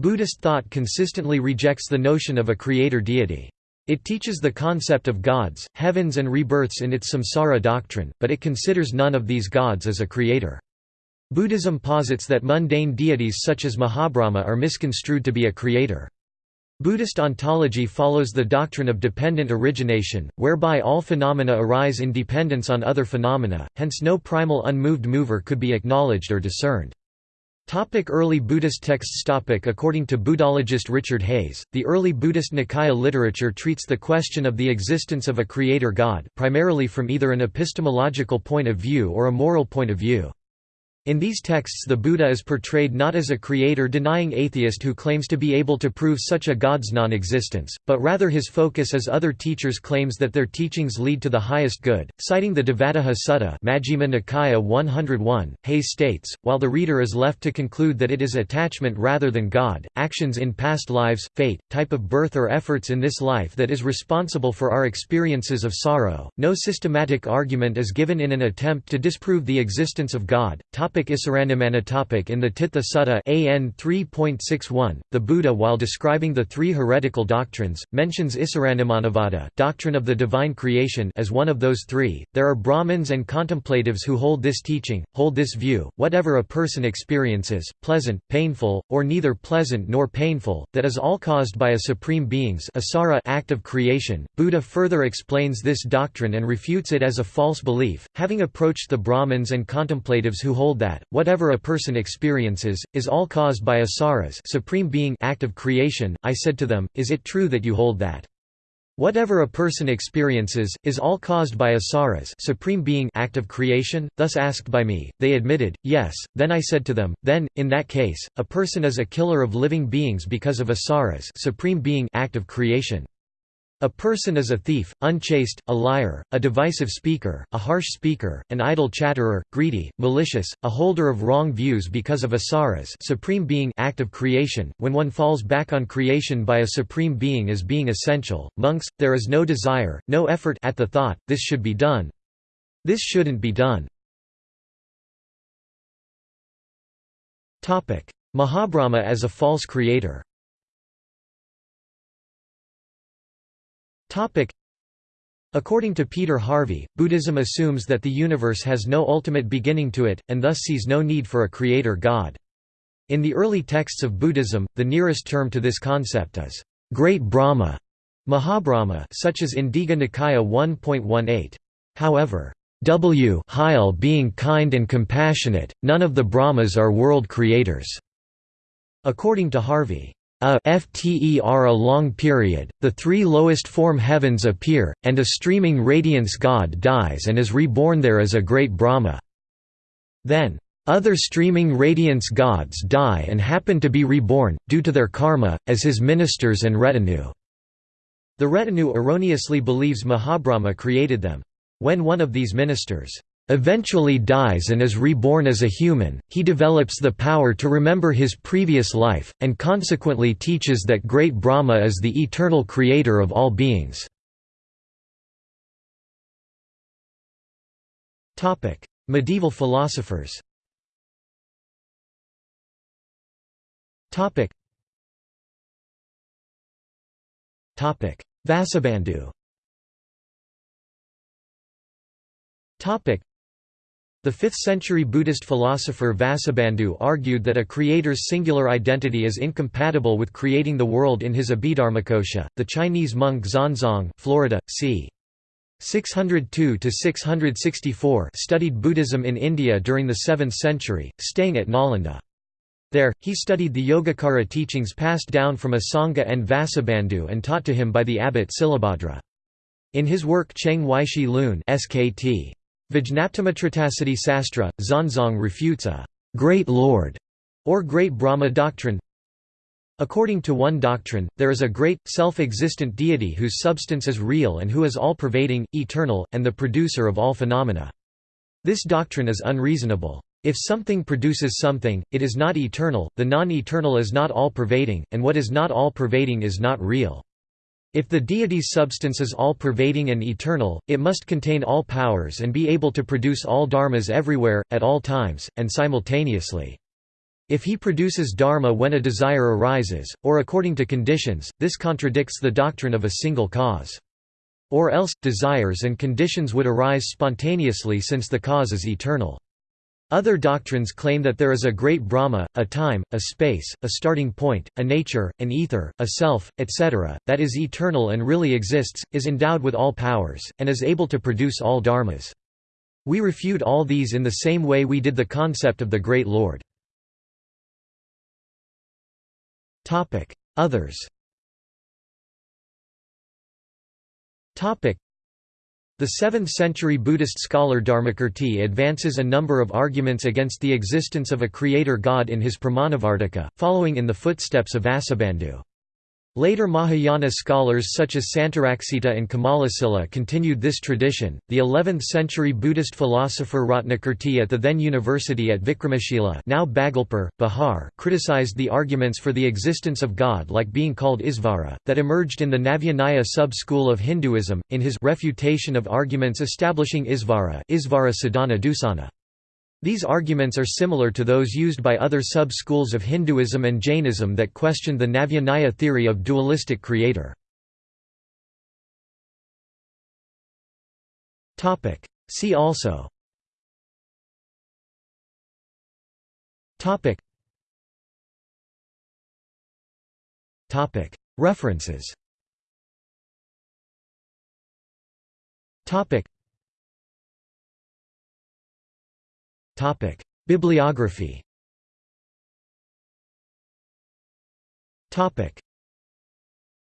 Buddhist thought consistently rejects the notion of a creator deity. It teaches the concept of gods, heavens and rebirths in its samsara doctrine, but it considers none of these gods as a creator. Buddhism posits that mundane deities such as Mahabrahma are misconstrued to be a creator. Buddhist ontology follows the doctrine of dependent origination, whereby all phenomena arise in dependence on other phenomena, hence no primal unmoved mover could be acknowledged or discerned. Topic early Buddhist texts topic According to Buddhologist Richard Hayes, the early Buddhist Nikaya literature treats the question of the existence of a creator god, primarily from either an epistemological point of view or a moral point of view. In these texts the Buddha is portrayed not as a creator-denying atheist who claims to be able to prove such a god's non-existence, but rather his focus as other teachers claims that their teachings lead to the highest good. Citing the Devadatta Sutta Majjhima Nikaya 101, Hayes states, while the reader is left to conclude that it is attachment rather than God, actions in past lives, fate, type of birth or efforts in this life that is responsible for our experiences of sorrow, no systematic argument is given in an attempt to disprove the existence of God. Topic Topic In the Tittha Sutta AN 3.61, the Buddha while describing the three heretical doctrines, mentions Isarannimannavada doctrine of the divine creation as one of those three. There are Brahmins and contemplatives who hold this teaching, hold this view, whatever a person experiences, pleasant, painful, or neither pleasant nor painful, that is all caused by a supreme being's asara act of creation. Buddha further explains this doctrine and refutes it as a false belief, having approached the Brahmins and contemplatives who hold that, whatever a person experiences, is all caused by asaras supreme being act of creation, I said to them, is it true that you hold that? Whatever a person experiences, is all caused by asaras supreme being act of creation, thus asked by me, they admitted, yes, then I said to them, then, in that case, a person is a killer of living beings because of asaras supreme being act of creation. A person is a thief, unchaste, a liar, a divisive speaker, a harsh speaker, an idle chatterer, greedy, malicious, a holder of wrong views because of asaras supreme being act of creation. When one falls back on creation by a supreme being as being essential, monks, there is no desire, no effort at the thought, this should be done. This shouldn't be done. Mahabrahma as a false creator According to Peter Harvey, Buddhism assumes that the universe has no ultimate beginning to it, and thus sees no need for a creator god. In the early texts of Buddhism, the nearest term to this concept is, Great Brahma, Mahabrahma such as in Digha Nikaya 1.18. However, W Heil being kind and compassionate, none of the Brahmas are world creators. According to Harvey, a FTER a long period, the three lowest form heavens appear, and a streaming radiance god dies and is reborn there as a great Brahma. Then, other streaming radiance gods die and happen to be reborn, due to their karma, as his ministers and retinue. The retinue erroneously believes Mahabrahma created them. When one of these ministers eventually dies and is reborn as a human, he develops the power to remember his previous life, and consequently teaches that great Brahma is the eternal creator of all beings. Medieval philosophers Vasubandhu the 5th-century Buddhist philosopher Vasubandhu argued that a creator's singular identity is incompatible with creating the world in his Abhidharmakosha. The Chinese monk Xuanzang, Florida, c. 602–664 studied Buddhism in India during the 7th century, staying at Nalanda. There, he studied the Yogacara teachings passed down from Asanga and Vasubandhu and taught to him by the abbot Silabhadra. In his work Cheng Weishi Lun SKT. Vijnaptimatritasati Sastra, Xuanzang refutes a «great lord» or great Brahma doctrine. According to one doctrine, there is a great, self-existent deity whose substance is real and who is all-pervading, eternal, and the producer of all phenomena. This doctrine is unreasonable. If something produces something, it is not eternal, the non-eternal is not all-pervading, and what is not all-pervading is not real. If the deity's substance is all-pervading and eternal, it must contain all powers and be able to produce all dharmas everywhere, at all times, and simultaneously. If he produces dharma when a desire arises, or according to conditions, this contradicts the doctrine of a single cause. Or else, desires and conditions would arise spontaneously since the cause is eternal. Other doctrines claim that there is a great Brahma, a time, a space, a starting point, a nature, an ether, a self, etc., that is eternal and really exists, is endowed with all powers, and is able to produce all dharmas. We refute all these in the same way we did the concept of the Great Lord. Others the 7th-century Buddhist scholar Dharmakirti advances a number of arguments against the existence of a creator god in his Pramanavartika, following in the footsteps of Vasubandhu. Later Mahayana scholars such as Santaraksita and Kamalasila continued this tradition. The 11th century Buddhist philosopher Ratnakirti at the then university at Vikramashila, now Bhagalpur, Bihar, criticized the arguments for the existence of God like being called Isvara that emerged in the Navyanaya sub-school of Hinduism in his refutation of arguments establishing Isvara, Isvara Sadhana Dusana. These arguments are similar to those used by other sub-schools of Hinduism and Jainism that questioned the Navya theory of dualistic creator. See also. References Bibliography